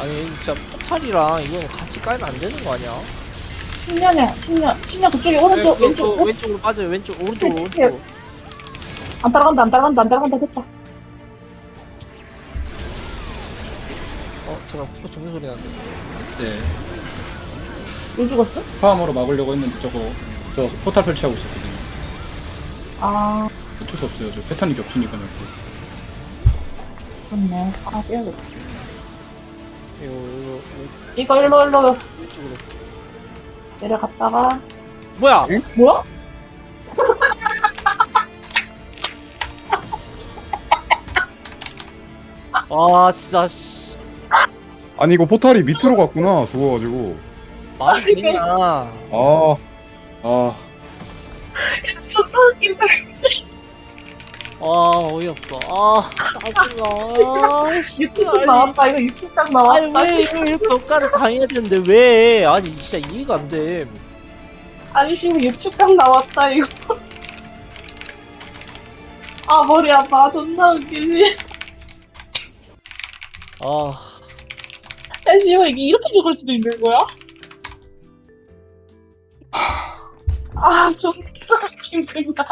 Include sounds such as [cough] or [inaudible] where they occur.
아니 진짜 포탈이랑 이건 같이 깔면 안 되는 거 아니야? 10년이야, 10년. 10년 그쪽에 오른쪽, 네, 왼쪽, 그, 왼쪽으로 빠져요 왼쪽 오른쪽으로 네, 오른쪽으로 안 따라간다, 안 따라간다, 안 따라간다, 됐다. 어 제가 포 죽는 소리 나는데 네. 왜 죽었어? 파함으로 막으려고 했는데 저거 저 포탈 설치하고 있었거든요. 아, 어쩔 수 없어요. 저 패턴이 겹치니까 요 그렇네. 아, 빼야겠다. 이거 이거 이거 일로, 일로 왼쪽으로. 내려갔다가. 뭐야? 뭐야? [laughs] 아 진짜 씨. 아니 이거 포탈이 밑으로 갔구나 죽어가지고. 말이 되냐 아 아, [laughs] 존나 웃긴다. 아 어이없어 아 짜증나 아, [laughs] 씨. 유튜브 아니, 나왔다. 이거 유튜브 딱 아니 나왔다. 왜 씨. 이거 이렇게 억가를 당해야 되는데 왜 아니 진짜 이해가 안돼 아니, 지금 유튜브 딱 나왔다, 이거. 아, 머리 아파. 존나 웃기지. 아 야, 씨발, 이게 이렇게 죽을 수도 있는 거야? 아, 존나 웃긴다.